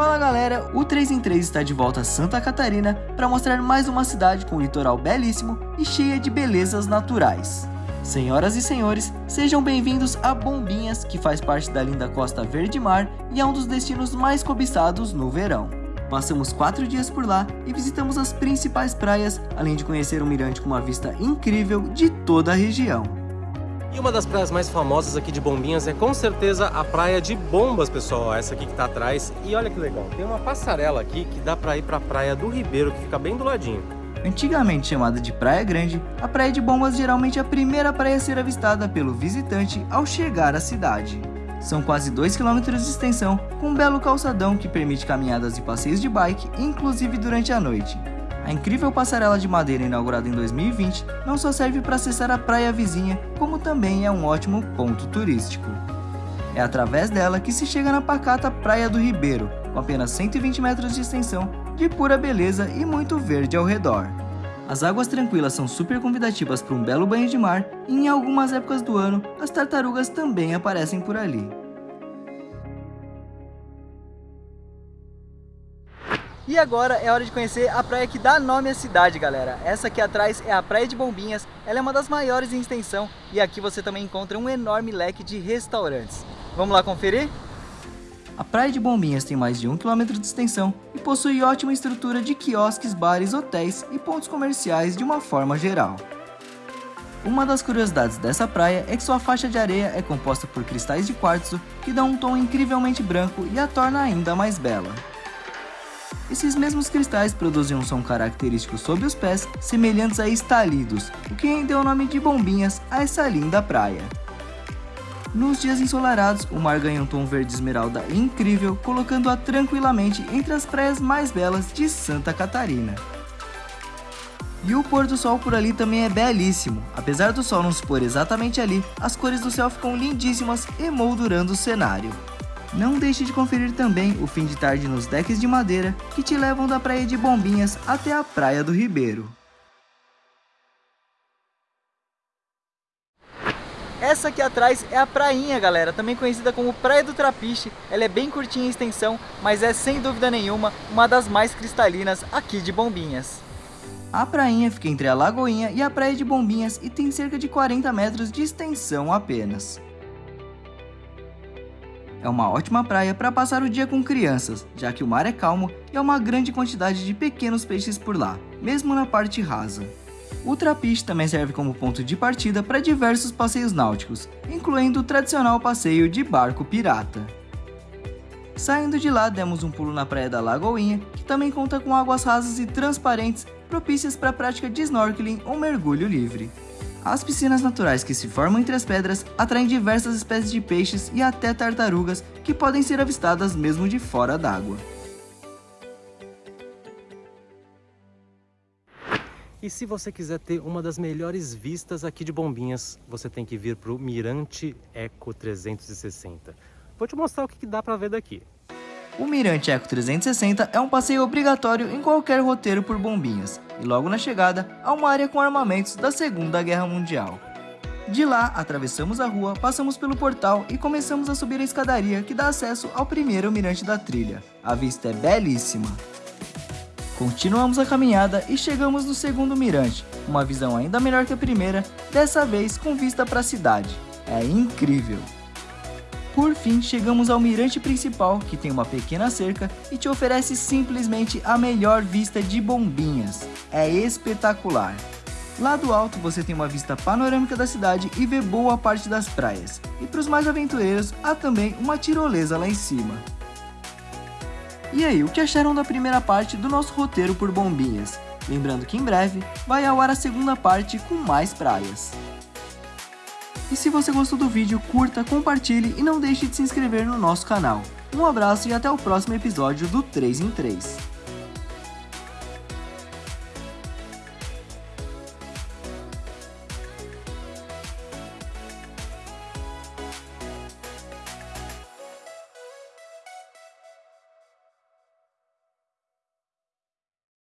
Fala galera, o 3 em 3 está de volta a Santa Catarina para mostrar mais uma cidade com um litoral belíssimo e cheia de belezas naturais. Senhoras e senhores, sejam bem-vindos a Bombinhas, que faz parte da linda Costa Verde Mar e é um dos destinos mais cobiçados no verão. Passamos quatro dias por lá e visitamos as principais praias, além de conhecer um mirante com uma vista incrível de toda a região. E uma das praias mais famosas aqui de Bombinhas é com certeza a praia de Bombas, pessoal. Essa aqui que tá atrás. E olha que legal, tem uma passarela aqui que dá para ir para a praia do Ribeiro, que fica bem do ladinho. Antigamente chamada de Praia Grande, a Praia de Bombas geralmente é a primeira praia a ser avistada pelo visitante ao chegar à cidade. São quase 2 km de extensão, com um belo calçadão que permite caminhadas e passeios de bike, inclusive durante a noite. A incrível passarela de madeira inaugurada em 2020 não só serve para acessar a praia vizinha, como também é um ótimo ponto turístico. É através dela que se chega na pacata Praia do Ribeiro, com apenas 120 metros de extensão, de pura beleza e muito verde ao redor. As águas tranquilas são super convidativas para um belo banho de mar e em algumas épocas do ano as tartarugas também aparecem por ali. E agora é hora de conhecer a praia que dá nome à cidade, galera. Essa aqui atrás é a Praia de Bombinhas, ela é uma das maiores em extensão e aqui você também encontra um enorme leque de restaurantes. Vamos lá conferir? A Praia de Bombinhas tem mais de 1 km de extensão e possui ótima estrutura de quiosques, bares, hotéis e pontos comerciais de uma forma geral. Uma das curiosidades dessa praia é que sua faixa de areia é composta por cristais de quartzo que dão um tom incrivelmente branco e a torna ainda mais bela. Esses mesmos cristais produzem um som característico sob os pés, semelhantes a estalidos, o que deu o nome de bombinhas a essa linda praia. Nos dias ensolarados, o mar ganha um tom verde esmeralda incrível, colocando-a tranquilamente entre as praias mais belas de Santa Catarina. E o pôr do sol por ali também é belíssimo. Apesar do sol não se pôr exatamente ali, as cores do céu ficam lindíssimas, emoldurando o cenário. Não deixe de conferir também o fim de tarde nos decks de madeira que te levam da praia de Bombinhas até a praia do Ribeiro. Essa aqui atrás é a prainha, galera, também conhecida como Praia do Trapiche. Ela é bem curtinha em extensão, mas é sem dúvida nenhuma uma das mais cristalinas aqui de Bombinhas. A prainha fica entre a Lagoinha e a Praia de Bombinhas e tem cerca de 40 metros de extensão apenas. É uma ótima praia para passar o dia com crianças, já que o mar é calmo e há uma grande quantidade de pequenos peixes por lá, mesmo na parte rasa. O Trapiche também serve como ponto de partida para diversos passeios náuticos, incluindo o tradicional passeio de barco pirata. Saindo de lá, demos um pulo na praia da Lagoinha, que também conta com águas rasas e transparentes propícias para a prática de snorkeling ou mergulho livre. As piscinas naturais que se formam entre as pedras atraem diversas espécies de peixes e até tartarugas que podem ser avistadas mesmo de fora d'água. E se você quiser ter uma das melhores vistas aqui de Bombinhas, você tem que vir para o Mirante Eco 360. Vou te mostrar o que dá para ver daqui. O Mirante Eco 360 é um passeio obrigatório em qualquer roteiro por Bombinhas, e logo na chegada há uma área com armamentos da Segunda Guerra Mundial. De lá, atravessamos a rua, passamos pelo portal e começamos a subir a escadaria que dá acesso ao primeiro mirante da trilha. A vista é belíssima. Continuamos a caminhada e chegamos no segundo mirante, uma visão ainda melhor que a primeira, dessa vez com vista para a cidade. É incrível! Por fim, chegamos ao mirante principal, que tem uma pequena cerca e te oferece simplesmente a melhor vista de bombinhas. É espetacular! Lá do alto você tem uma vista panorâmica da cidade e vê boa parte das praias. E para os mais aventureiros, há também uma tirolesa lá em cima. E aí, o que acharam da primeira parte do nosso roteiro por bombinhas? Lembrando que em breve vai ao ar a segunda parte com mais praias. E se você gostou do vídeo, curta, compartilhe e não deixe de se inscrever no nosso canal. Um abraço e até o próximo episódio do 3 em 3.